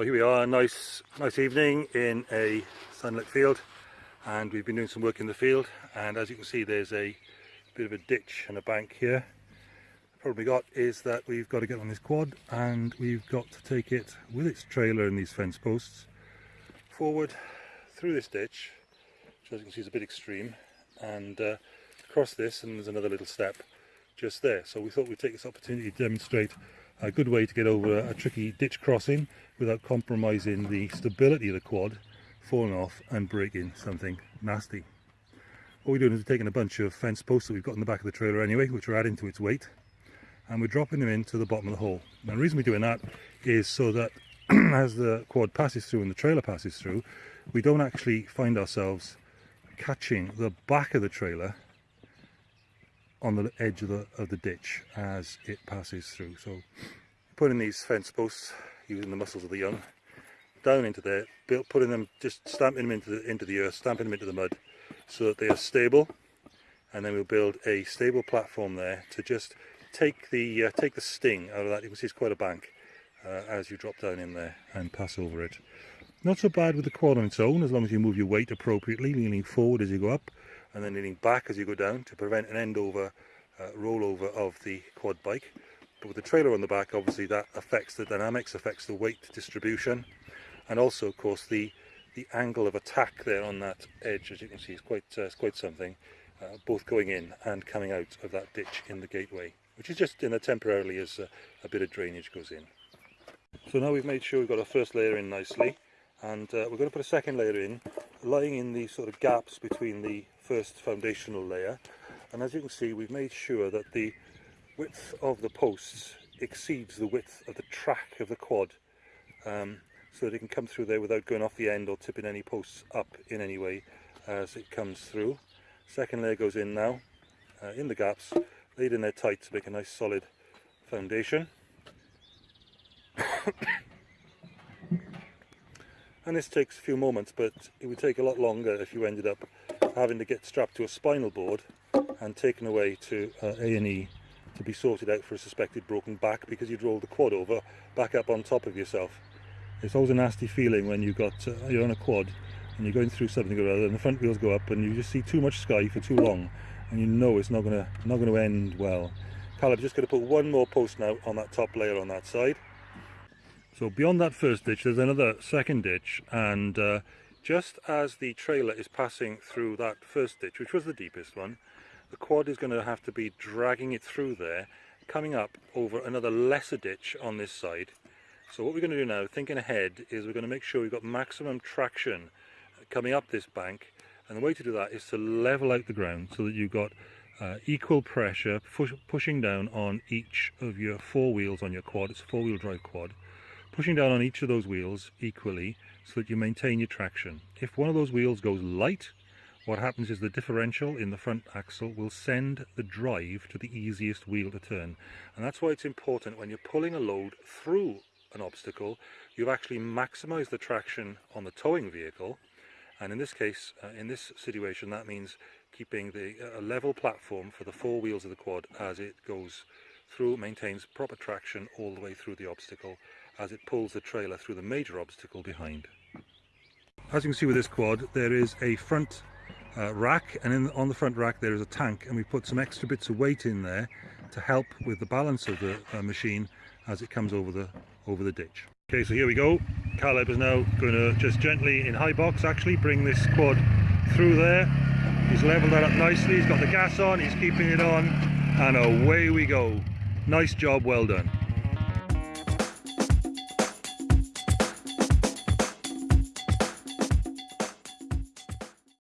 here we are, nice nice evening in a sunlit field and we've been doing some work in the field and as you can see there's a bit of a ditch and a bank here. The problem we got is that we've got to get on this quad and we've got to take it with its trailer and these fence posts forward through this ditch which as you can see is a bit extreme and uh, across this and there's another little step just there so we thought we'd take this opportunity to demonstrate a good way to get over a tricky ditch crossing without compromising the stability of the quad, falling off and breaking something nasty. What we're doing is we're taking a bunch of fence posts that we've got in the back of the trailer anyway, which we're adding to its weight, and we're dropping them into the bottom of the hole. Now the reason we're doing that is so that as the quad passes through and the trailer passes through, we don't actually find ourselves catching the back of the trailer on the edge of the, of the ditch as it passes through. So putting these fence posts, using the muscles of the young, down into there, built, putting them, just stamping them into the, into the earth, stamping them into the mud so that they are stable and then we'll build a stable platform there to just take the uh, take the sting out of that. You can see it's quite a bank uh, as you drop down in there and pass over it. Not so bad with the quad on its own as long as you move your weight appropriately, leaning forward as you go up and then leaning back as you go down to prevent an end over uh, rollover of the quad bike. But with the trailer on the back, obviously that affects the dynamics, affects the weight distribution, and also, of course, the the angle of attack there on that edge, as you can see, is quite uh, quite something. Uh, both going in and coming out of that ditch in the gateway, which is just in there temporarily as a, a bit of drainage goes in. So now we've made sure we've got our first layer in nicely, and uh, we're going to put a second layer in, lying in the sort of gaps between the first foundational layer and as you can see we've made sure that the width of the posts exceeds the width of the track of the quad um, so that it can come through there without going off the end or tipping any posts up in any way as it comes through. Second layer goes in now uh, in the gaps, laid in there tight to make a nice solid foundation. and this takes a few moments but it would take a lot longer if you ended up having to get strapped to a spinal board and taken away to uh, A&E to be sorted out for a suspected broken back because you'd rolled the quad over back up on top of yourself. It's always a nasty feeling when you've got, uh, you're on a quad and you're going through something or other and the front wheels go up and you just see too much sky for too long and you know it's not going to not to end well. Caleb, just going to put one more post now on that top layer on that side. So beyond that first ditch there's another second ditch and uh, just as the trailer is passing through that first ditch, which was the deepest one, the quad is going to have to be dragging it through there, coming up over another lesser ditch on this side. So what we're going to do now, thinking ahead, is we're going to make sure we've got maximum traction coming up this bank. And the way to do that is to level out the ground so that you've got uh, equal pressure push, pushing down on each of your four wheels on your quad. It's a four-wheel drive quad pushing down on each of those wheels equally so that you maintain your traction. If one of those wheels goes light, what happens is the differential in the front axle will send the drive to the easiest wheel to turn. And that's why it's important when you're pulling a load through an obstacle, you've actually maximized the traction on the towing vehicle. And in this case, uh, in this situation, that means keeping the uh, level platform for the four wheels of the quad as it goes through, maintains proper traction all the way through the obstacle as it pulls the trailer through the major obstacle behind. As you can see with this quad, there is a front uh, rack and in, on the front rack there is a tank and we put some extra bits of weight in there to help with the balance of the uh, machine as it comes over the over the ditch. Okay, so here we go. Caleb is now going to just gently, in high box actually, bring this quad through there. He's leveled that up nicely, he's got the gas on, he's keeping it on, and away we go. Nice job, well done.